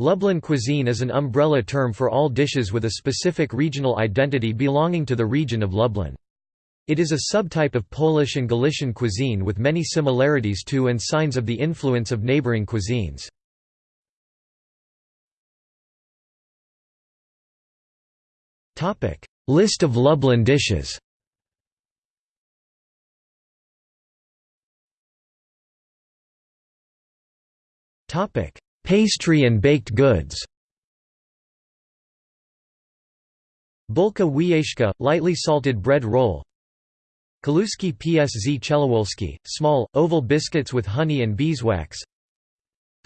Lublin cuisine is an umbrella term for all dishes with a specific regional identity belonging to the region of Lublin. It is a subtype of Polish and Galician cuisine with many similarities to and signs of the influence of neighboring cuisines. List of Lublin dishes Pastry and baked goods. Bulka wieszka, lightly salted bread roll. Kaluski psz Chelowolski, small, oval biscuits with honey and beeswax.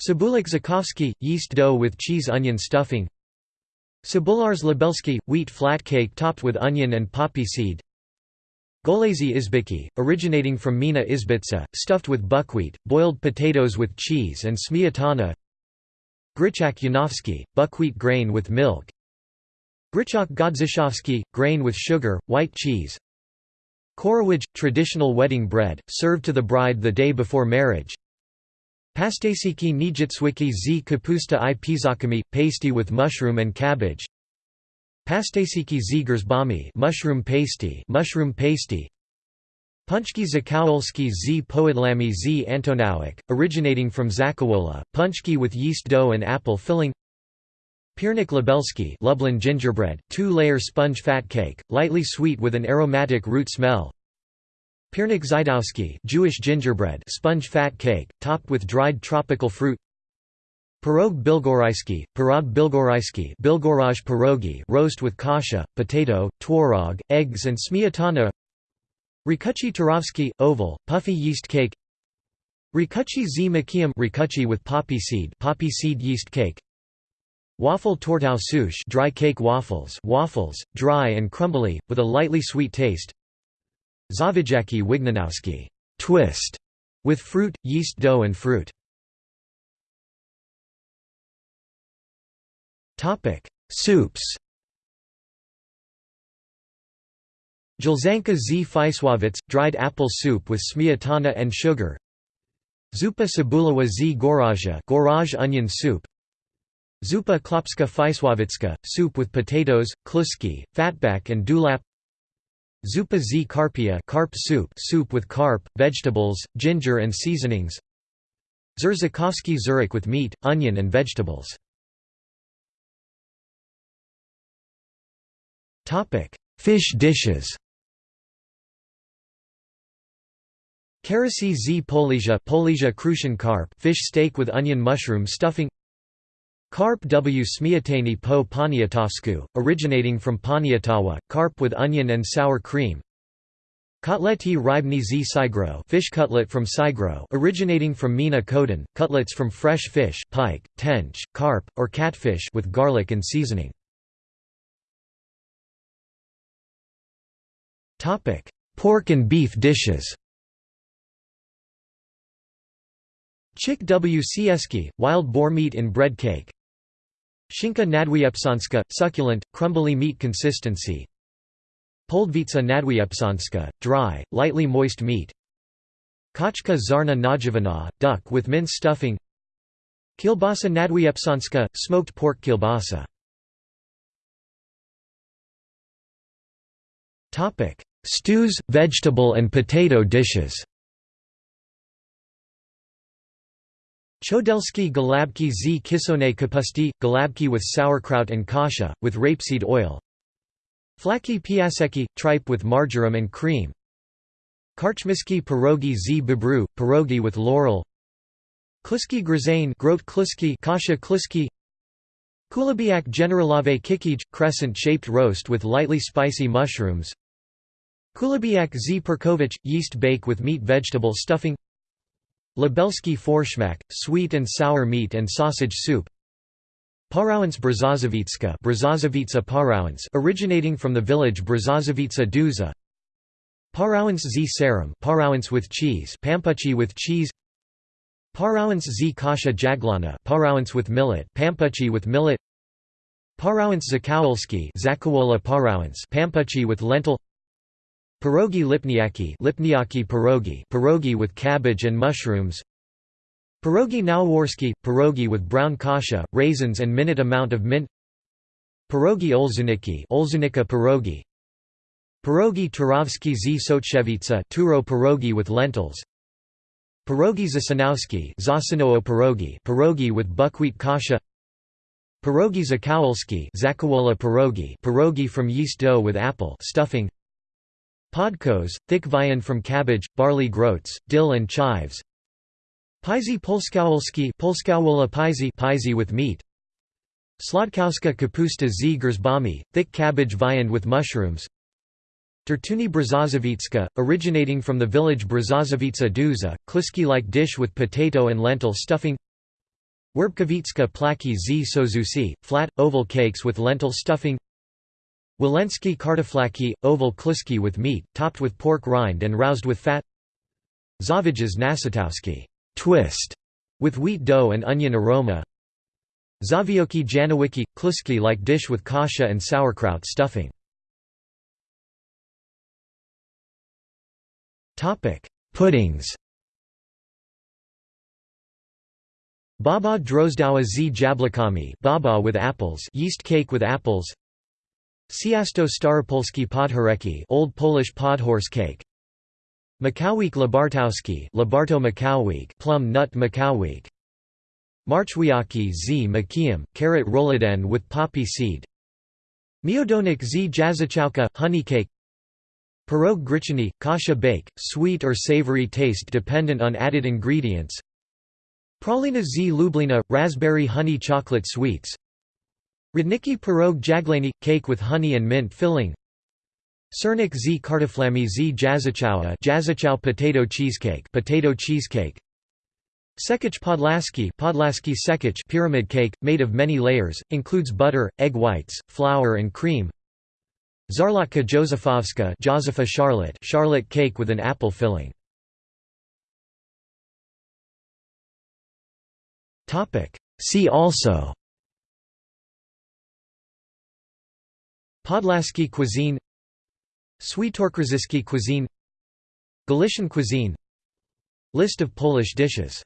Cebulak Zakowski, yeast dough with cheese onion stuffing. Cebularz Lubelski, wheat flat cake topped with onion and poppy seed. Golezi izbiki, originating from Mina izbitsa, stuffed with buckwheat, boiled potatoes with cheese and smiatana Gryczak Janowski, buckwheat grain with milk. Gryczak Godzishowski, grain with sugar, white cheese. Korowidge, traditional wedding bread, served to the bride the day before marriage. Pastasiki Nijitswiki z kapusta i pizakami, pasty with mushroom and cabbage. Pastasiki z mushroom pasty, mushroom pasty. Punchki Zakowolski z. Poidlami z. Antonowik, originating from Zakawola, punchki with yeast dough and apple filling. Piernik Lubelski Lublin gingerbread, two-layer sponge fat cake, lightly sweet with an aromatic root smell. Piernik Zajdowski Jewish gingerbread sponge fat cake, topped with dried tropical fruit. Pirog bilgoraisky, pirog bilgoraisky bilgoraj pierogi roast with kasha, potato, tworog, eggs and smiatana Rikuchi Turovsky, oval, puffy yeast cake. Rikuchi z. Makiam rikuchi with poppy seed poppy seed yeast cake. Waffle tortau souche dry cake waffles waffles, dry and crumbly, with a lightly sweet taste. Zawijaki Wignanowski twist, with fruit, yeast dough and fruit. Soups Jelzanka z Fiswowitz, dried apple soup with smiatana and sugar. Zupa Cebulawa z Goraja Goraj onion soup. Zupa Klopska Fiswowicka, soup with potatoes, kluski, fatback and dulap. Zupa z karpia carp soup soup with carp, vegetables, ginger and seasonings. Zurzakovsky zurich with meat, onion and vegetables. Fish dishes Karasi z Polizia Polizia Crucian carp fish steak with onion mushroom stuffing Carp w smiatani po poniatowsku, originating from Poniatowa, carp with onion and sour cream. Kotleti rybny z sigro fish cutlet from Sigro originating from Mina Kodan, cutlets from fresh fish pike, tench, carp, or catfish with garlic and seasoning. Pork and beef dishes Chick w. Sieski, wild boar meat in bread cake. Shinka nadwiepsanska, succulent, crumbly meat consistency. Poldvitsa nadwiepsanska, dry, lightly moist meat. Kachka zarna najivana, duck with mince stuffing. Kielbasa nadwiepsanska, smoked pork kielbasa. Stews, vegetable and potato dishes Chodelski galabki z kisone kapusti, galabki with sauerkraut and kasha, with rapeseed oil. Flaki piaseki, tripe with marjoram and cream. Karchmiski pierogi z bibru, pierogi with laurel. Kluski grzane grot kluski kasha kluski. Kulabiak generalave kikij, crescent-shaped roast with lightly spicy mushrooms. Kulabiak z perkovich, yeast bake with meat vegetable stuffing Lubelski Forschmack, sweet and sour meat and sausage soup. Parowance Brzozowicka Brzozowica Parowance originating from the village Brzozowica Duza. Parowance z. Serum Parowance with cheese Pampuchi with cheese. Parowance z. Kasha jaglana Parowance with millet Pampuchi with millet. Parowance zakowolski Zakawola Parowance Pampuchi with lentil Pierogi lipniaki lipniaki pierogi pierogi with cabbage and mushrooms. Pierogi Naworski – pierogi with brown kasha, raisins and minute amount of mint. Pierogi olzuniki Olzunika pierogi. Pierogi Turovsky z Sochevitsa Turo pierogi with lentils. Pierogi Zasanowski Zasanowo pierogi pierogi with buckwheat kasha. Pierogi Zakowolski Zakawola pierogi pierogi from yeast dough with apple stuffing Podkos, thick viand from cabbage, barley groats, dill and chives. Polskawola Paizy Paizy with meat. Sladkowska kapusta z. Gerzbami, thick cabbage viand with mushrooms. Tertuni Brzozowicka, originating from the village Brzozowica Duza, kliski-like dish with potato and lentil stuffing. Werbkowicka plaki z. Sozusi, flat, oval cakes with lentil stuffing Walensky kartoflaki, oval kliski with meat, topped with pork rind and roused with fat. Zaviges nasatowski twist, with wheat dough and onion aroma. Zawioki janowiki – kluski-like dish with kasha and sauerkraut stuffing. Puddings. Baba drozdowa z jablakami baba with apples yeast cake with apples Ciasto staropolski podhoreki Old Polish podhorse cake. Makowik labartowski Labarto Makowik plum nut Makowik Marchwiaki z. Makiam carrot roladen with poppy seed. Miodonik z. Jazachalka honey cake. Pirog grichany, kasha bake, sweet or savory taste dependent on added ingredients. Pralina z. Lublina – raspberry honey chocolate sweets Rudniki pirog jaglani – cake with honey and mint filling. Cernik z kartoflami z jazachowa jazachow potato cheesecake potato cheesecake. Sekich podlaski podlaski sekich pyramid cake, made of many layers, includes butter, egg whites, flour and cream. Zarlatka Josefovska Josepha Charlotte Charlotte cake with an apple filling. Topic. See also Podlaski cuisine Świętokrzyski cuisine Galician cuisine List of Polish dishes